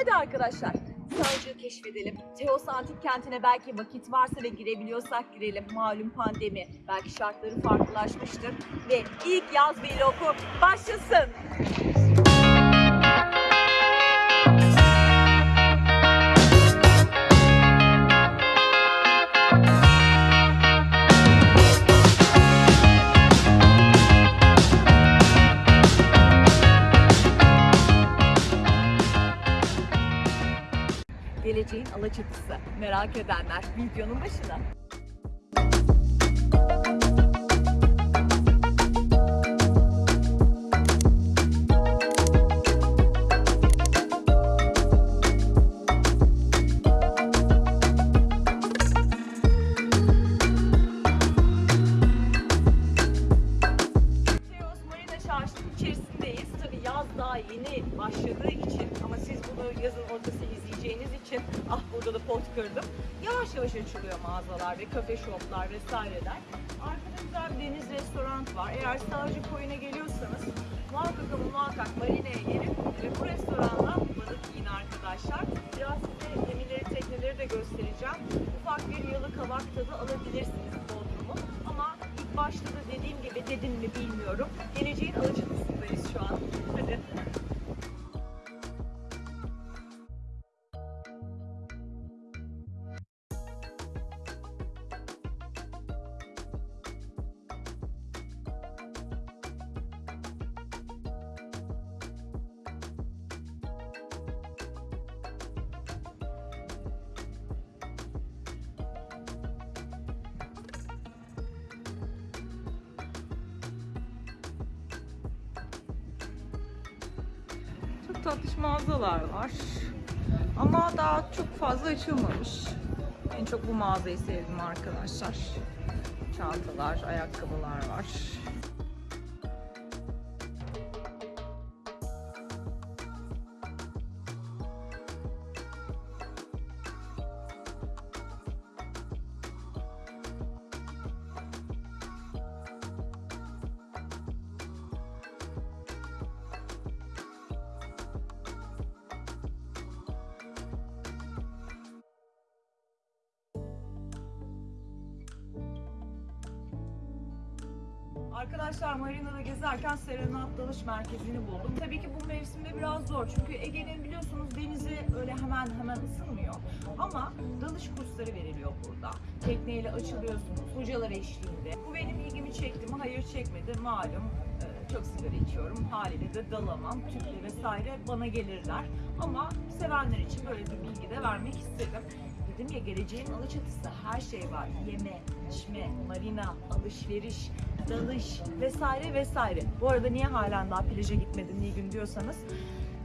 Hadi arkadaşlar. Sağcığı keşfedelim. Teos Antik Kenti'ne belki vakit varsa ve girebiliyorsak girelim. Malum pandemi. Belki şartları farklılaşmıştır. Ve ilk yaz vlogu başlasın. Geleceğin Alaçatısı. Merak edenler videonun başına. Çarşı'nın içerisindeyiz. Tabii yaz daha yeni başladığı için yazın ortası izleyeceğiniz için ah burada da pot kırdım. Yavaş yavaş açılıyor mağazalar ve kafe shoplar vesaireler. Arkada güzel bir deniz restoran var. Eğer Sağcı Koyun'a geliyorsanız muhakkak ama muhakkak Marina'ya gelin ve bu restorandan balık yiyin arkadaşlar. Biraz size gemileri, tekneleri de göstereceğim. Ufak bir yalı kavak tadı alabilirsiniz Bodrum'u. Ama ilk başta da dediğim gibi dedim mi bilmiyorum. Geleceğin Alaçatısı'ndayız şu an. Hadi. Tatlış mağazalar var. Ama daha çok fazla açılmamış. En çok bu mağazayı sevdim arkadaşlar. Çantalar, ayakkabılar var. Dalış Merkezi'ni buldum. Tabii ki bu mevsimde biraz zor çünkü Ege'nin biliyorsunuz denizi öyle hemen hemen ısınmıyor. Ama dalış kursları veriliyor burada. Tekneyle açılıyorsunuz, hocalar eşliğinde. Bu benim ilgimi çekti mi? Hayır çekmedi. Malum e, çok sigara içiyorum. Haliyle de dalamam. Tüple vesaire bana gelirler. Ama sevenler için böyle bir bilgi de vermek istedim. Dedim ya geleceğin Alaçatısı her şey var. Yeme, içme, marina, alışveriş, dalış vesaire vesaire. Bu arada niye halen daha plaja gitmedin Nilgün diyorsanız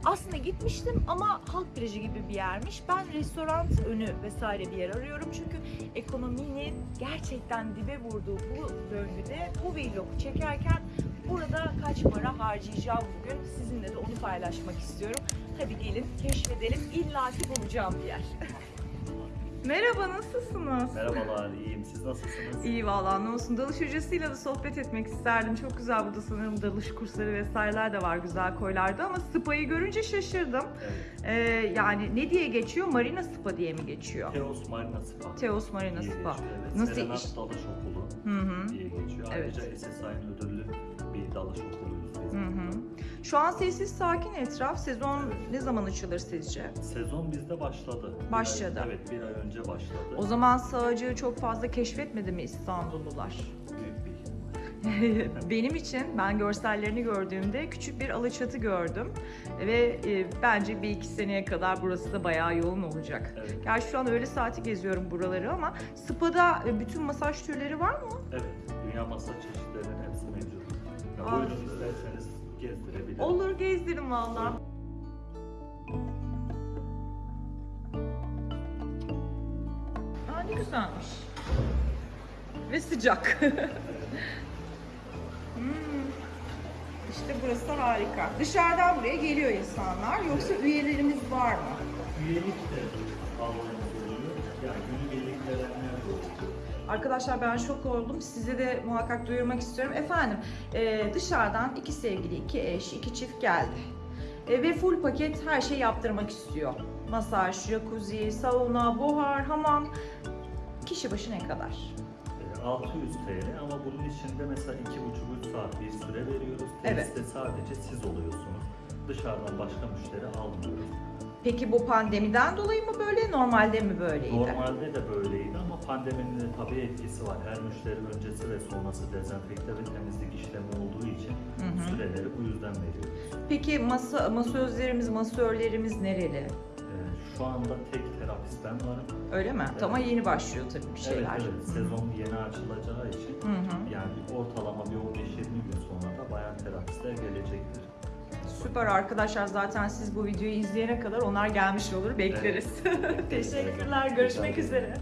aslında gitmiştim ama halk plajı gibi bir yermiş. Ben restoran önü vesaire bir yer arıyorum çünkü ekonominin gerçekten dibe vurduğu bu döngüde bu vlogu çekerken burada kaç para harcayacağım bugün sizinle de onu paylaşmak istiyorum. Hadi gelin keşfedelim İlla ki bulacağım bir yer. Merhaba, nasılsınız? Merhabalar, iyiyim. Siz nasılsınız? İyi vallahi ne olsun. Dalış hocasıyla da sohbet etmek isterdim. Çok güzel burada sanırım dalış kursları vesaireler de var güzel koylarda ama spa'yı görünce şaşırdım. Evet. Ee, yani ne diye geçiyor? Marina Spa diye mi geçiyor? Teos Marina Spa. Teos Marina diye Spa. geçiyor, Evet. Nasıl Serenat iş- Dalış Okulu Hı hı. diye geçiyor. Evet. Ayrıca SSI'nin ödüllü Şu an sessiz sakin etraf. Sezon ne zaman açılır sizce? Sezon bizde başladı. Bir Başladı. ay- evet, bir ay önce başladı. O zaman sağcığı çok fazla keşfetmedi mi İstanbullular? Bir. Benim için ben görsellerini gördüğümde küçük bir alaçatı gördüm ve e, bence bir iki seneye kadar burası da bayağı yoğun olacak. Evet. Gerçi şu an öğle saati geziyorum buraları ama spa'da e, bütün masaj türleri var mı? Evet, dünya masa çeşitlerinin hepsi mevcut. Ya, buyurun isterseniz gezdirebilirim. Olur gezdirin valla. Aa ne güzelmiş. Ve sıcak. Hmm. İşte burası harika. Dışarıdan buraya geliyor insanlar. Yoksa üyelerimiz var mı? Üyelik de almamız oluyor. Yani de oluyor. Arkadaşlar ben şok oldum. Size de muhakkak duyurmak istiyorum. Efendim e, dışarıdan iki sevgili, iki eş, iki çift geldi. E, ve full paket her şey yaptırmak istiyor. Masaj, jacuzzi, sauna, buhar, hamam. Kişi başı ne kadar? E, 600 TL ama bunun içinde mesela 2,5-3 saat bir süre veriyoruz. Evet. Tesiste sadece siz oluyorsunuz. Dışarıdan başka müşteri almıyoruz. Peki bu pandemiden dolayı mı böyle, normalde mi böyleydi? Normalde de böyleydi ama pandeminin de tabii etkisi var. Her müşteri öncesi ve sonrası dezenfekte ve temizlik işlemi olduğu için Hı hı. süreleri bu yüzden veriyoruz. Peki masa masözlerimiz, masörlerimiz nereli? E, şu anda tek terapist ben varım. Öyle mi? Evet. Ama yeni başlıyor tabii bir şeyler. Evet, evet. Sezon yeni açılacağı için Hı hı. yani ortalama bir 15-20 gün sonra da bayan terapistler gelecektir. Süper arkadaşlar. Zaten siz bu videoyu izleyene kadar onlar gelmiş olur bekleriz. Teşekkürler. Görüşmek üzere.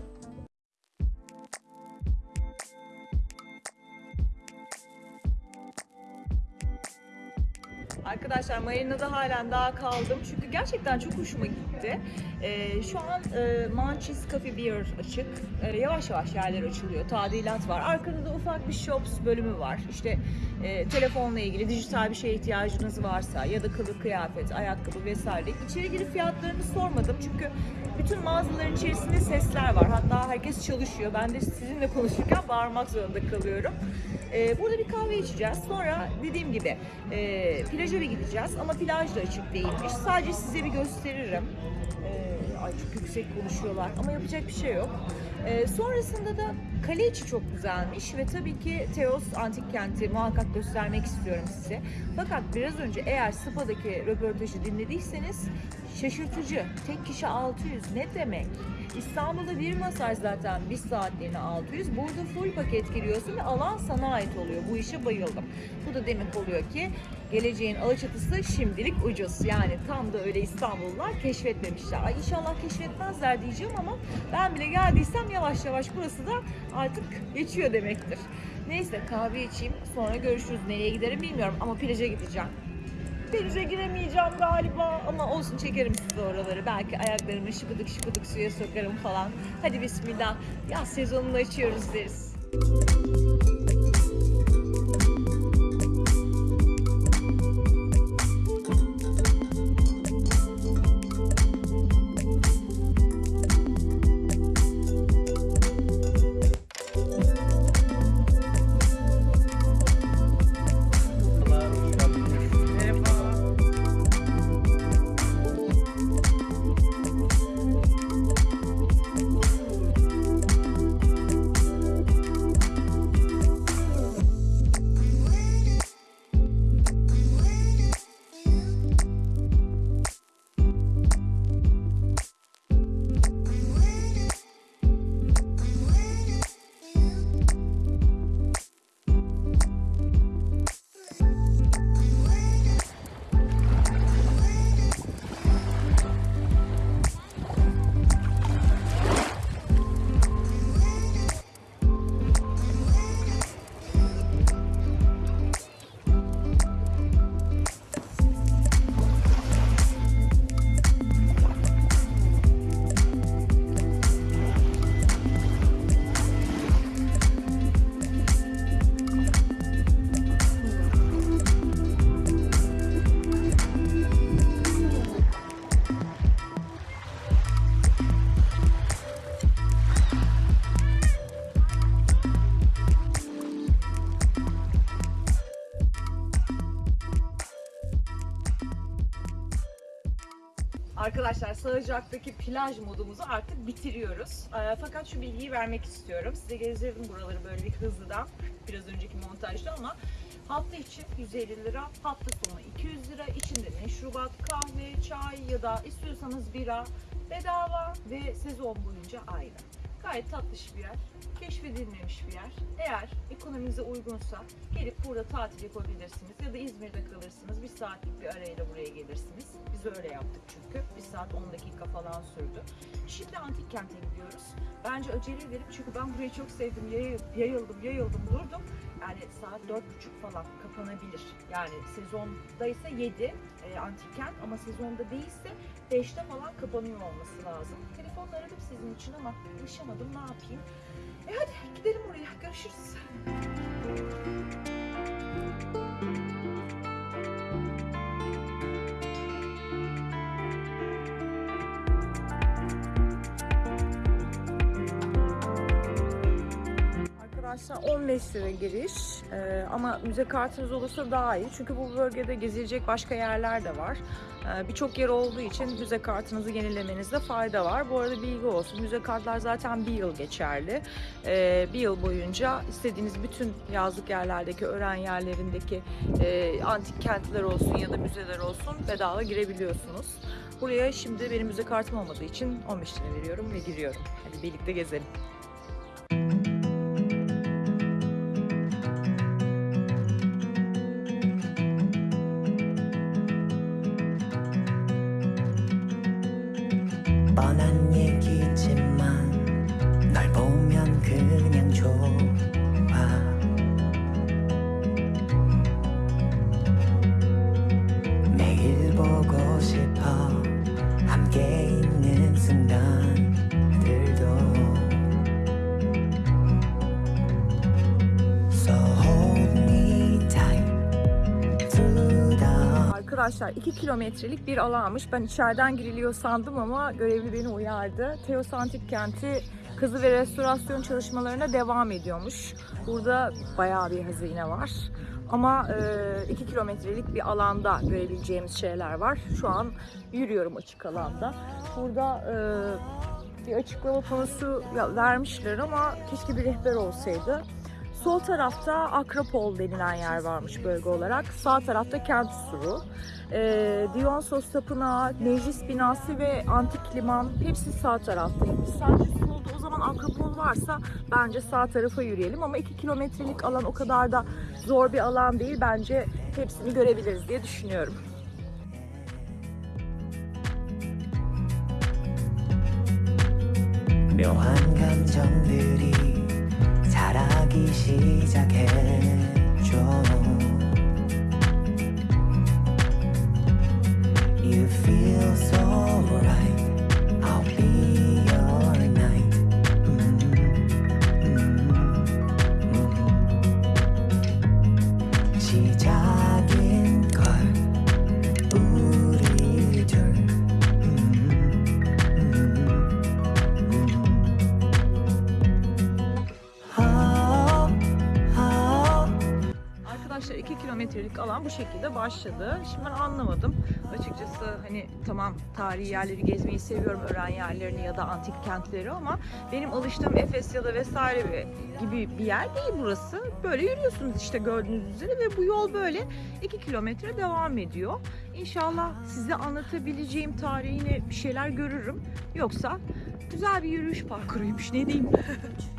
Arkadaşlar marinada halen daha kaldım çünkü gerçekten çok hoşuma gitti. Ee, şu an e, Manchis Coffee Beer açık. Ee, yavaş yavaş yerler açılıyor. Tadilat var. Arkada da ufak bir shops bölümü var. İşte e, telefonla ilgili dijital bir şeye ihtiyacınız varsa ya da kılık kıyafet, ayakkabı vesaire. İçeri girip fiyatlarını sormadım çünkü bütün mağazaların içerisinde sesler var. Hatta herkes çalışıyor. Ben de sizinle konuşurken bağırmak zorunda kalıyorum. Ee, burada bir kahve içeceğiz. Sonra dediğim gibi e, plaja bir gideceğiz ama plaj da açık değilmiş. Sadece size bir gösteririm. Ee, ay çok yüksek konuşuyorlar ama yapacak bir şey yok. Ee, sonrasında da kale içi çok güzelmiş ve tabii ki Teos Antik Kenti muhakkak göstermek istiyorum size. Fakat biraz önce eğer Spa'daki röportajı dinlediyseniz şaşırtıcı. Tek kişi 600 ne demek? İstanbul'da bir masaj zaten bir saatliğine 600. Burada full paket giriyorsun ve alan sana ait oluyor. Bu işe bayıldım. Bu da demek oluyor ki geleceğin Alaçatısı şimdilik ucuz. Yani tam da öyle İstanbullular keşfetmemişler. Ay inşallah keşfetmezler diyeceğim ama ben bile geldiysem yavaş yavaş burası da artık geçiyor demektir. Neyse kahve içeyim sonra görüşürüz. Nereye giderim bilmiyorum ama plaja gideceğim. Denize giremeyeceğim galiba ama olsun çekerim size oraları. Belki ayaklarımı şıkıdık şıkıdık suya sokarım falan. Hadi bismillah. Yaz sezonunu açıyoruz deriz. Arkadaşlar Sığacak'taki plaj modumuzu artık bitiriyoruz. Ee, fakat şu bilgiyi vermek istiyorum. Size gezdirdim buraları böyle bir hızlıdan. Biraz önceki montajda ama hafta içi 150 lira, hafta sonu 200 lira. İçinde meşrubat, kahve, çay ya da istiyorsanız bira bedava ve sezon boyunca ayrı. Gayet tatlış bir yer, keşfedilmemiş bir yer. Eğer ekonominize uygunsa gelip burada tatil yapabilirsiniz ya da İzmir'de kalırsınız. Bir saatlik bir arayla buraya gelirsiniz. Biz öyle yaptık çünkü. Bir saat 10 dakika falan sürdü. Şimdi antik kente gidiyoruz. Bence acele edelim çünkü ben burayı çok sevdim. Yayıl- Yayıldım, yayıldım, durdum. Yani saat 4.30 falan kapanabilir. Yani sezonda ise 7 e, antik kent ama sezonda değilse 5'te falan kapanıyor olması lazım. Telefonla aradım sizin için ama ulaşamadım ne yapayım. E hadi gidelim oraya. Görüşürüz. Arkadaşlar 15 lira giriş Ee, ama müze kartınız olursa daha iyi çünkü bu bölgede gezilecek başka yerler de var. Ee, Birçok yer olduğu için müze kartınızı yenilemenizde fayda var. Bu arada bilgi olsun müze kartlar zaten bir yıl geçerli. Ee, bir yıl boyunca istediğiniz bütün yazlık yerlerdeki, öğren yerlerindeki e, antik kentler olsun ya da müzeler olsun bedava girebiliyorsunuz. Buraya şimdi benim müze kartım olmadığı için 15 lira veriyorum ve giriyorum. Hadi birlikte gezelim. 뻔한 얘기지만 널 보면 그냥 Arkadaşlar 2 kilometrelik bir alanmış. Ben içeriden giriliyor sandım ama görevli beni uyardı. Teos Antik Kenti kazı ve restorasyon çalışmalarına devam ediyormuş. Burada bayağı bir hazine var. Ama 2 kilometrelik bir alanda görebileceğimiz şeyler var. Şu an yürüyorum açık alanda. Burada e, bir açıklama panosu vermişler ama keşke bir rehber olsaydı. Sol tarafta Akropol denilen yer varmış bölge olarak. Sağ tarafta Kent Suru. Ee, Dionysos Tapınağı, Meclis Binası ve Antik Liman hepsi sağ taraftaymış. Sadece solda o zaman Akropol varsa bence sağ tarafa yürüyelim. Ama 2 kilometrelik alan o kadar da zor bir alan değil. Bence hepsini görebiliriz diye düşünüyorum. 묘한 감정들이 자라기 시작했죠 You feel so right I'll be kilometrelik alan bu şekilde başladı. Şimdi ben anlamadım. Açıkçası hani tamam tarihi yerleri gezmeyi seviyorum, öğren yerlerini ya da antik kentleri ama benim alıştığım Efes ya da vesaire gibi bir yer değil burası. Böyle yürüyorsunuz işte gördüğünüz üzere ve bu yol böyle 2 kilometre devam ediyor. İnşallah size anlatabileceğim tarihine bir şeyler görürüm. Yoksa güzel bir yürüyüş parkuruymuş ne diyeyim.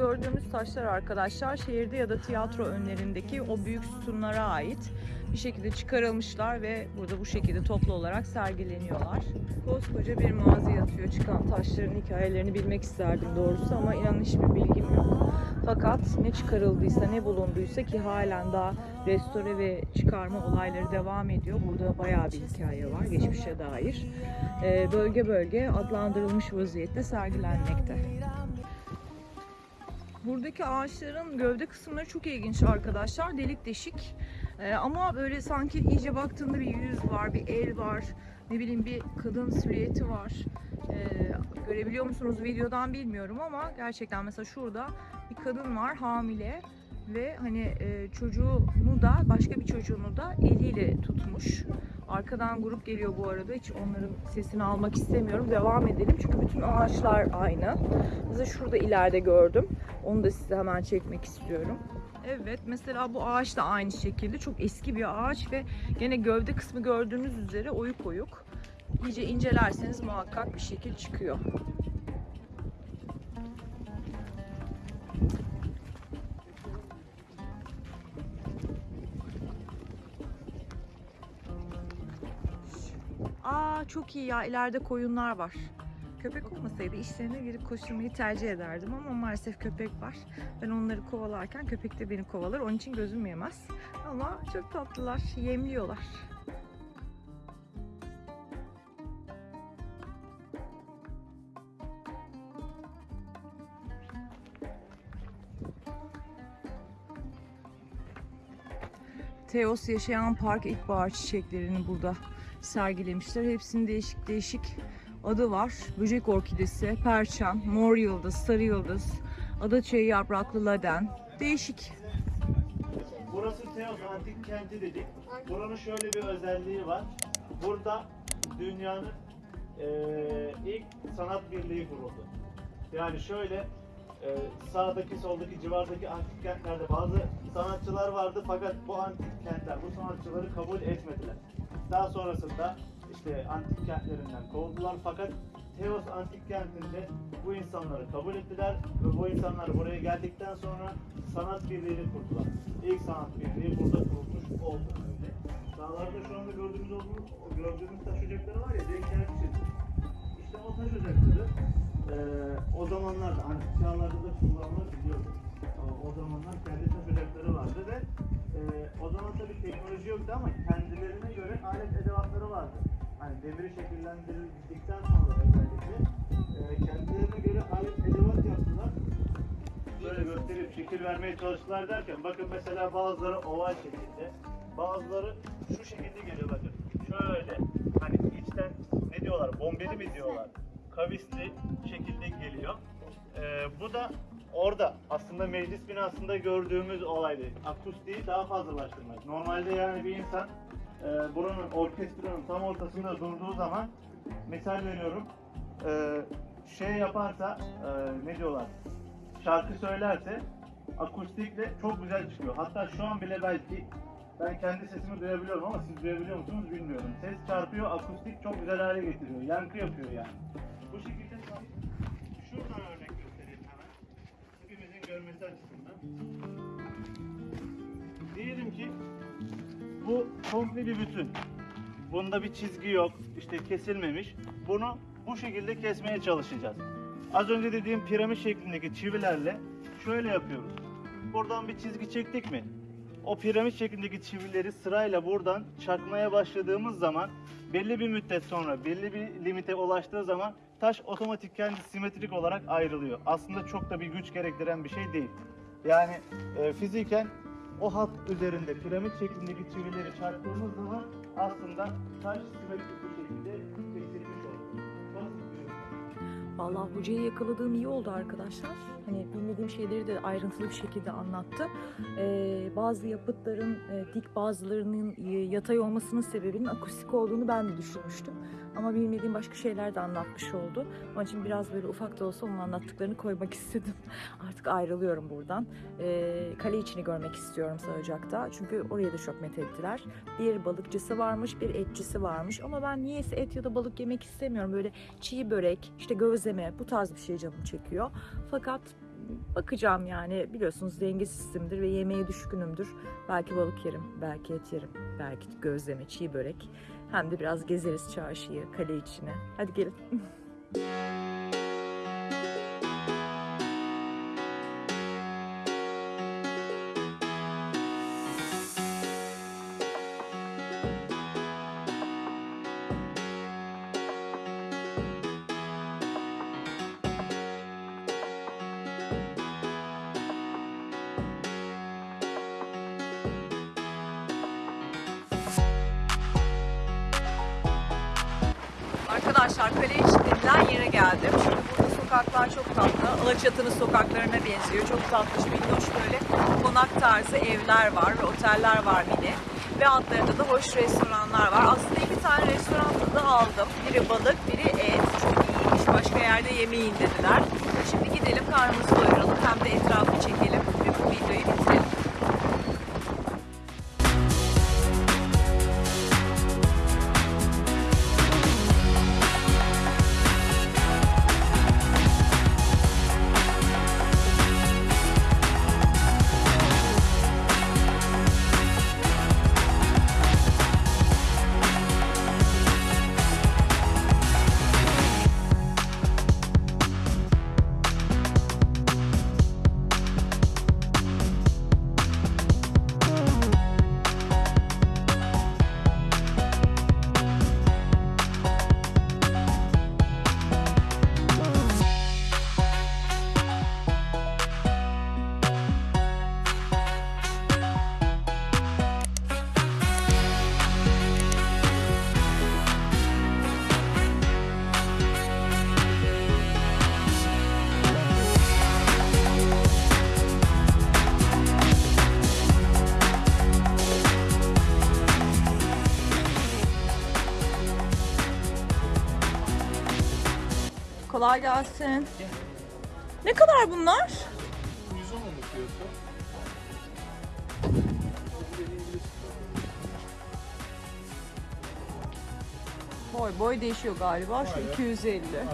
Gördüğümüz taşlar arkadaşlar şehirde ya da tiyatro önlerindeki o büyük sütunlara ait bir şekilde çıkarılmışlar ve burada bu şekilde toplu olarak sergileniyorlar. Koskoca bir mağaza yatıyor. Çıkan taşların hikayelerini bilmek isterdim doğrusu ama inanın hiçbir bilgim yok. Fakat ne çıkarıldıysa ne bulunduysa ki halen daha restore ve çıkarma olayları devam ediyor. Burada bayağı bir hikaye var geçmişe dair. Ee, bölge bölge adlandırılmış vaziyette sergilenmekte. Buradaki ağaçların gövde kısımları çok ilginç arkadaşlar. Delik deşik. Ee, ama böyle sanki iyice baktığında bir yüz var, bir el var. Ne bileyim bir kadın silüeti var. Ee, görebiliyor musunuz videodan bilmiyorum ama gerçekten mesela şurada bir kadın var hamile ve hani e, çocuğunu da başka bir çocuğunu da eliyle tutmuş. Arkadan grup geliyor bu arada. Hiç onların sesini almak istemiyorum. Devam edelim çünkü bütün ağaçlar aynı. Mesela şurada ileride gördüm. Onu da size hemen çekmek istiyorum. Evet mesela bu ağaç da aynı şekilde çok eski bir ağaç ve gene gövde kısmı gördüğünüz üzere oyuk oyuk. İyice incelerseniz muhakkak bir şekil çıkıyor. Aa çok iyi ya ileride koyunlar var. Köpek olmasaydı işlerine girip koşturmayı tercih ederdim ama maalesef köpek var. Ben onları kovalarken köpek de beni kovalar. Onun için gözüm yemez. Ama çok tatlılar, yemliyorlar. Teos Yaşayan Park İlkbahar çiçeklerini burada sergilemişler. Hepsinin değişik değişik adı var. Böcek orkidesi, perçem, mor yıldız, sarı yıldız, adaçayı yapraklı laden. Değişik. Burası Teos Antik Kenti dedik. Buranın şöyle bir özelliği var. Burada dünyanın eee, ilk sanat birliği kuruldu. Yani şöyle eee, sağdaki soldaki civardaki antik kentlerde bazı sanatçılar vardı fakat bu antik kentler bu sanatçıları kabul etmediler. Daha sonrasında işte antik kentlerinden kovdular fakat Teos antik kentinde bu insanları kabul ettiler ve bu insanlar buraya geldikten sonra sanat birliğini kurdular. İlk sanat birliği burada kurulmuş oldu. Dağlarda şu anda gördüğümüz olduğu, gördüğümüz taş ocakları var ya denk gelmişiz. İşte o taş ocakları eee o zamanlarda antik çağlarda da kullanılabiliyordu. O zamanlar kendi taş ocakları vardı ve eee, o zaman tabii teknoloji yoktu ama kendilerine göre alet edevatları vardı. Hani demiri şekillendirildikten sonra özellikle eee, kendilerine göre alet edevat yaptılar. Böyle gösterip şekil vermeye çalıştılar derken bakın mesela bazıları oval şekilde, bazıları şu şekilde geliyor bakın. Şöyle hani içten ne diyorlar bombeli mi diyorlar? Kavisli şekilde geliyor. Ee, bu da orada aslında meclis binasında gördüğümüz olaydı. Akustiği daha fazlalaştırmak. Normalde yani bir insan e, buranın orkestranın tam ortasında durduğu zaman misal veriyorum e, şey yaparsa e, ne diyorlar şarkı söylerse akustikle çok güzel çıkıyor. Hatta şu an bile belki ben kendi sesimi duyabiliyorum ama siz duyabiliyor musunuz bilmiyorum. Ses çarpıyor, akustik çok güzel hale getiriyor. Yankı yapıyor yani. Bu şekilde şuradan örnek göstereyim hemen. Diyelim ki bu komple bir bütün. Bunda bir çizgi yok, işte kesilmemiş. Bunu bu şekilde kesmeye çalışacağız. Az önce dediğim piramit şeklindeki çivilerle şöyle yapıyoruz. Buradan bir çizgi çektik mi? O piramit şeklindeki çivileri sırayla buradan çakmaya başladığımız zaman belli bir müddet sonra belli bir limite ulaştığı zaman taş otomatik kendi simetrik olarak ayrılıyor. Aslında çok da bir güç gerektiren bir şey değil. Yani e, fiziken o hat üzerinde piramit şeklindeki çivileri çarptığımız zaman aslında taş simetrik bir şekilde kesilmiş oluyor. Yöntem. Vallahi hocayı yakaladığım iyi oldu arkadaşlar. Hani bilmediğim şeyleri de ayrıntılı bir şekilde anlattı. Ee, bazı yapıtların e, dik bazılarının e, yatay olmasının sebebinin akustik olduğunu ben de düşünmüştüm. Ama bilmediğim başka şeyler de anlatmış oldu. Onun için biraz böyle ufak da olsa onun anlattıklarını koymak istedim. Artık ayrılıyorum buradan. Ee, kale içini görmek istiyorum Sarıcak'ta. Çünkü oraya da çok methettiler. Bir balıkçısı varmış, bir etçisi varmış. Ama ben niyeyse et ya da balık yemek istemiyorum. Böyle çiğ börek, işte gözleme bu tarz bir şey canım çekiyor. Fakat bakacağım yani biliyorsunuz dengesizimdir ve yemeğe düşkünümdür. Belki balık yerim, belki et yerim, belki gözleme, çiğ börek. Hem de biraz gezeriz çarşıyı, kale içine. Hadi gelin. Arkadaşlar kale içinden yere geldim. Şimdi burada sokaklar çok tatlı. Alaçatı'nın sokaklarına benziyor. Çok tatlı, minnoş böyle konak tarzı evler var ve oteller var mini. Ve altlarında da hoş restoranlar var. Aslında iki tane restoran da aldım. Biri balık, biri et. Çok iyiymiş. Başka yerde yemeyin dediler. Şimdi gidelim karnımızı doyuralım. Hem de etrafı çekelim. Kolay gelsin. Ne kadar bunlar? 110 oldu fiyatı. Boy boy değişiyor galiba. Şu Aynen. 250. Aynen.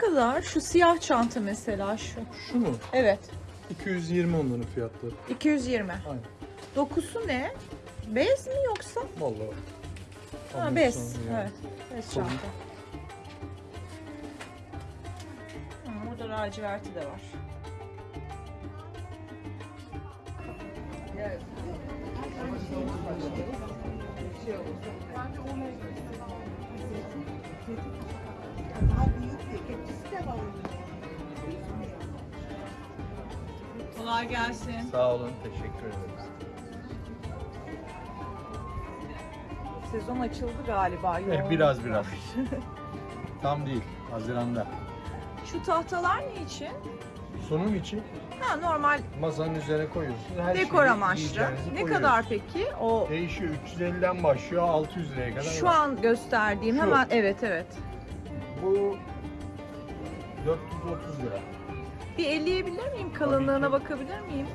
Kadar? Şu siyah çanta mesela şu. Şu mu? Evet. 220 onların fiyatları. 220. Aynen. Dokusu ne? Bez mi yoksa? Vallahi. Ha bez. yani. Evet. Bez Sorun. çanta. Burada laciverti de var. Kolay gelsin. Sağ olun, teşekkür ederiz. Sezon açıldı galiba. Eh, biraz var. biraz. Tam değil, Haziran'da. Şu tahtalar ne için? Sunum için Ha normal masanın üzerine koyuyorsunuz. Her dekor şeyi amaçlı. yiyeceğinizi Ne koyuyorsunuz. kadar peki? O Değişiyor. 350'den başlıyor 600 liraya kadar şu var. an gösterdiğim Şu. hemen evet evet. Bu 430 lira. Bir elleyebilir miyim? Kalınlığına bakabilir miyim?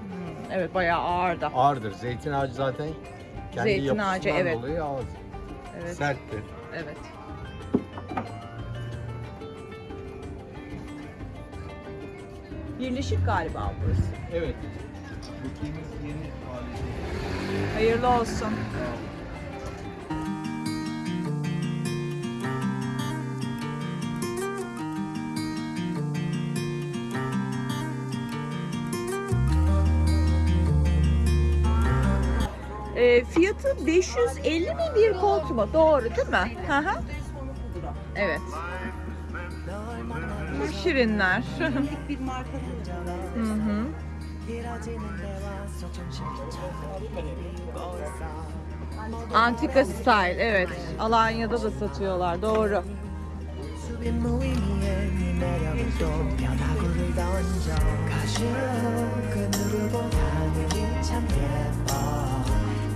Hmm, evet bayağı ağır da. Ağırdır. Zeytin ağacı zaten kendi Zeytin yapısından ağacı, evet. dolayı ağır. Evet. Serttir. Evet. Birleşik galiba burası. Evet. Hayırlı olsun. Fiyatı 550 mi bir koltuk mu? Doğru değil mi? Hı. Evet. Bu şirinler. hı hı. Antika style evet. Alanya'da da satıyorlar doğru.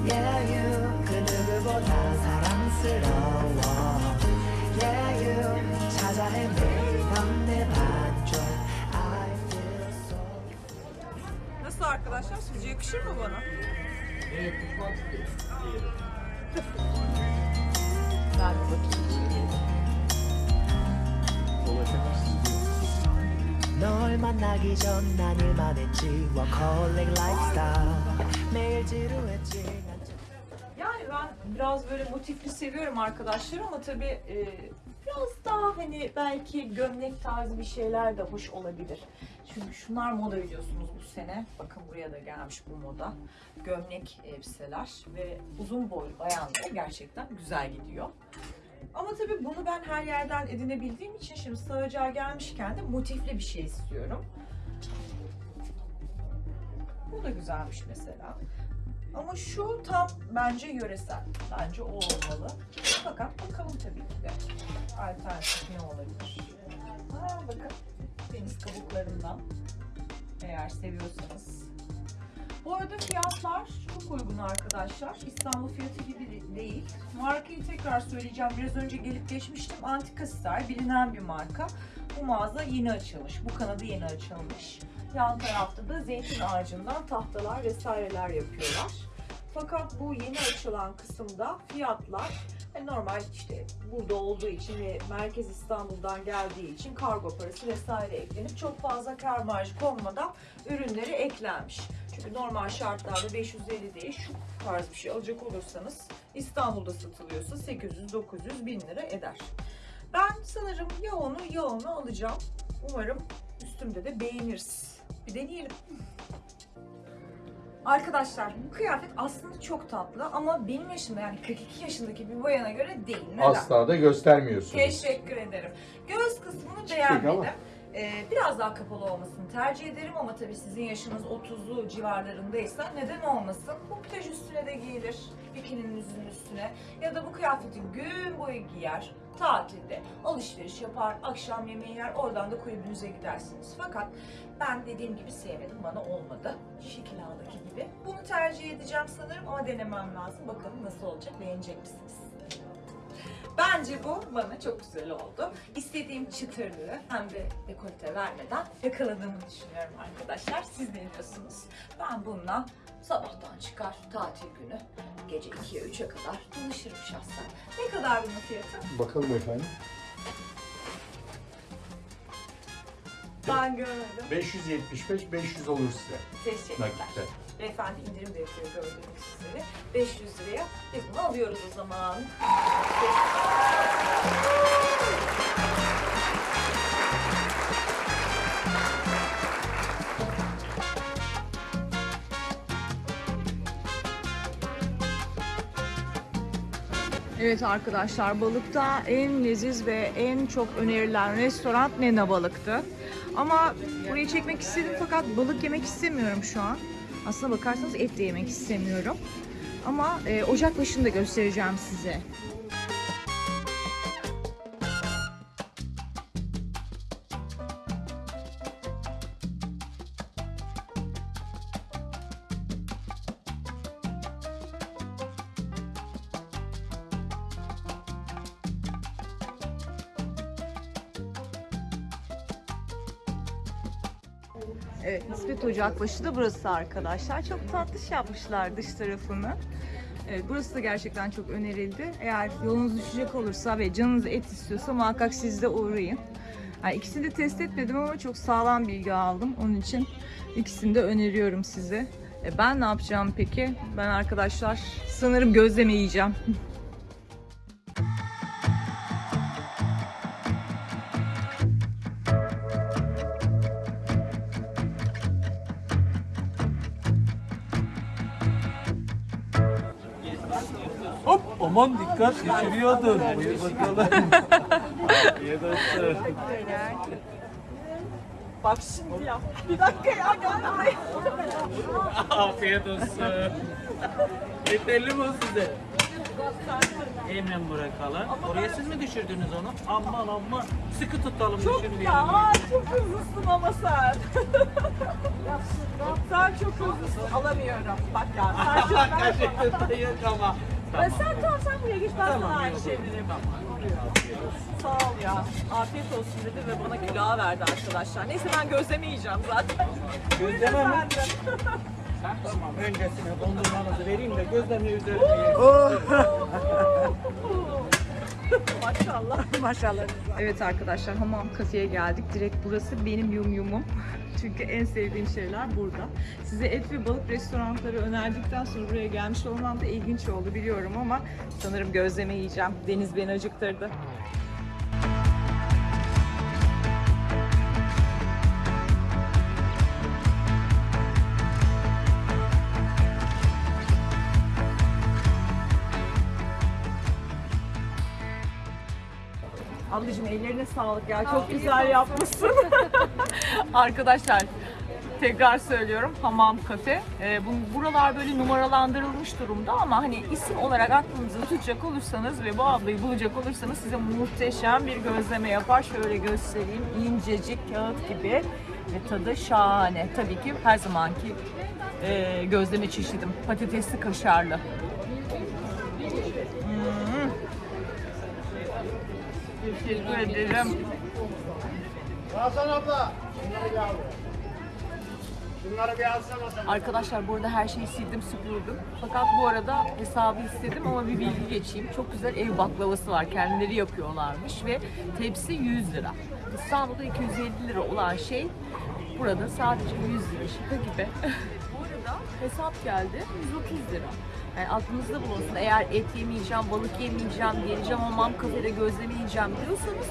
Yeah you 그 누구보다 사랑스러워 Yeah you 찾아 헤매던 내 반쪽 I feel so Nasıl arkadaşlar? Sizce yakışır mı bana? Ben bir bakayım içeriye. 널 만나기 전 난 일만 했지 워커릭 라이프스타일 매일 지루했지 난 Yani ben biraz böyle motifli seviyorum arkadaşlar ama tabii e, biraz daha hani belki gömlek tarzı bir şeyler de hoş olabilir. Çünkü şunlar moda biliyorsunuz bu sene. Bakın buraya da gelmiş bu moda. Gömlek elbiseler ve uzun boylu bayanlara gerçekten güzel gidiyor. Ama tabii bunu ben her yerden edinebildiğim için şimdi sığacağı gelmişken de motifli bir şey istiyorum. Bu da güzelmiş mesela. Ama şu tam bence yöresel. Bence o olmalı. Fakat bakalım tabii ki de. Alternatif ne olabilir? Aa, bakın deniz kabuklarından. Eğer seviyorsanız. Bu arada fiyatlar çok uygun arkadaşlar. İstanbul fiyatı gibi de- değil. Markayı tekrar söyleyeceğim. Biraz önce gelip geçmiştim. Antika Star bilinen bir marka. Bu mağaza yeni açılmış. Bu kanadı yeni açılmış. Yan tarafta da zeytin ağacından tahtalar vesaireler yapıyorlar. Fakat bu yeni açılan kısımda fiyatlar hani normal işte burada olduğu için ve merkez İstanbul'dan geldiği için kargo parası vesaire eklenip çok fazla kar marjı konmadan ürünleri eklenmiş. Çünkü normal şartlarda 550 değil şu tarz bir şey alacak olursanız İstanbul'da satılıyorsa 800-900 bin lira eder. Ben sanırım ya onu ya onu alacağım. Umarım üstümde de beğeniriz. Bir deneyelim. Arkadaşlar bu kıyafet aslında çok tatlı ama benim yaşımda yani 42 yaşındaki bir bayana göre değil. Neden? Asla da göstermiyorsunuz. Teşekkür ederim. Göğüs kısmını Küçük beğenmedim. ama. Ee, biraz daha kapalı olmasını tercih ederim ama tabii sizin yaşınız 30'lu civarlarındaysa neden olmasın? Bu plaj üstüne de giyilir. Bikininin üstüne ya da bu kıyafeti gün boyu giyer, tatilde alışveriş yapar, akşam yemeği yer, oradan da kulübünüze gidersiniz. Fakat ben dediğim gibi sevmedim, bana olmadı. Şekil ağdaki gibi. Bunu tercih edeceğim sanırım ama denemem lazım. Bakalım nasıl olacak, beğenecek misiniz? Bence bu bana çok güzel oldu. İstediğim çıtırlığı hem de dekolte vermeden yakaladığımı düşünüyorum arkadaşlar. Siz ne diyorsunuz? Ben bununla sabahtan çıkar tatil günü gece 2'ye 3'e kadar dolaşırım şahsen. Ne kadar bunun fiyatı? Bakalım efendim. Ben görmedim. 575 500 olur size. Teşekkürler. Nakitte. Beyefendi indirim de yapıyor gördüğünüz üzere. 500 liraya biz bunu alıyoruz o zaman. Evet arkadaşlar balıkta en leziz ve en çok önerilen restoran Nena Balık'tı. Ama burayı çekmek istedim fakat balık yemek istemiyorum şu an. Aslına bakarsanız et de yemek istemiyorum. Ama e, ocak başında göstereceğim size. Ocakbaşı da burası arkadaşlar. Çok tatlış yapmışlar dış tarafını. Evet, burası da gerçekten çok önerildi. Eğer yolunuz düşecek olursa ve canınız et istiyorsa muhakkak siz de uğrayın. Yani ikisini de test etmedim ama çok sağlam bilgi aldım. Onun için ikisini de öneriyorum size. E ben ne yapacağım peki? Ben arkadaşlar sanırım gözleme yiyeceğim. aman dikkat düşürüyordun. Buyur bakalım. Ye dostum. Bak şimdi ya. Bir dakika ya. Afiyet olsun. Yeterli mi o size? Hemen bırakalım. Oraya siz mi düşürdünüz onu? Aman aman. Sıkı tutalım düşürmeyelim. Ya çok hızlısın ama sen. sen çok hızlısın. Alamıyorum. Bak ya sen çok Gerçekten yok ama. Ben sen tamam sen buraya geç ben Tamam, sana aynı yok. şeyleri Sağ ol ya. Afiyet olsun dedi ve bana kilo verdi arkadaşlar. Neyse ben gözleme yiyeceğim zaten. Gözleme mi? Tamam öncesine dondurmanızı vereyim de gözleme üzerine. Maşallah. Maşallah. Evet arkadaşlar hamam kafeye geldik. Direkt burası benim yum yumum. Çünkü en sevdiğim şeyler burada. Size et ve balık restoranları önerdikten sonra buraya gelmiş olmam da ilginç oldu biliyorum ama sanırım gözleme yiyeceğim. Deniz beni acıktırdı. Ablacığım ellerine sağlık ya. Çok güzel yapmışsın. Arkadaşlar tekrar söylüyorum hamam kafe. Ee, bu, buralar böyle numaralandırılmış durumda ama hani isim olarak aklınızda tutacak olursanız ve bu ablayı bulacak olursanız size muhteşem bir gözleme yapar. Şöyle göstereyim. İncecik kağıt gibi ve tadı şahane. Tabii ki her zamanki e, gözleme çeşidim. Patatesli kaşarlı. Teşekkür ederim. Hasan abla. Şunları. Şunları bir alsana. Arkadaşlar burada her şeyi sildim süpürdüm. Fakat bu arada hesabı istedim ama bir bilgi geçeyim. Çok güzel ev baklavası var. Kendileri yapıyorlarmış ve tepsi 100 lira. İstanbul'da 250 lira olan şey burada sadece 100 lira. Şaka gibi. bu arada hesap geldi 130 lira. Yani aklınızda bulunsun. Eğer et yemeyeceğim, balık yemeyeceğim, geleceğim hamam kafede gözleme yiyeceğim diyorsanız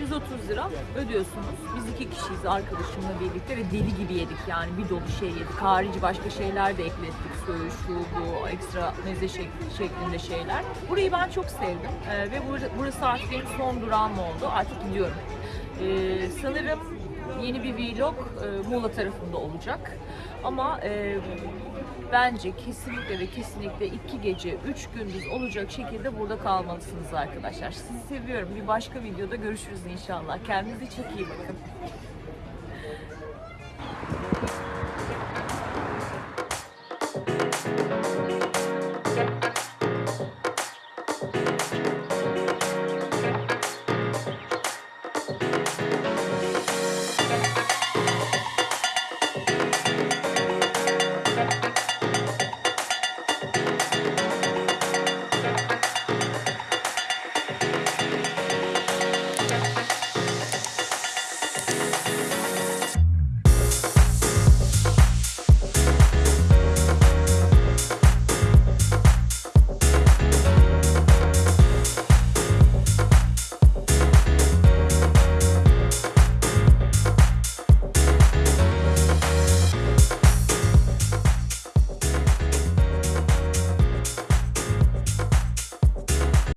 130 lira ödüyorsunuz. Biz iki kişiyiz arkadaşımla birlikte ve deli gibi yedik yani bir dolu şey yedik. Harici başka şeyler de eklettik. Söğüş, şu, bu, ekstra meze şek- şeklinde şeyler. Burayı ben çok sevdim Ee, ve bur- burası artık benim son durağım oldu. Artık gidiyorum. Ee, sanırım yeni bir vlog e, Muğla tarafında olacak. Ama e, bence kesinlikle ve kesinlikle iki gece, üç gündüz olacak şekilde burada kalmalısınız arkadaşlar. Sizi seviyorum. Bir başka videoda görüşürüz inşallah. Kendinize çok iyi bakın.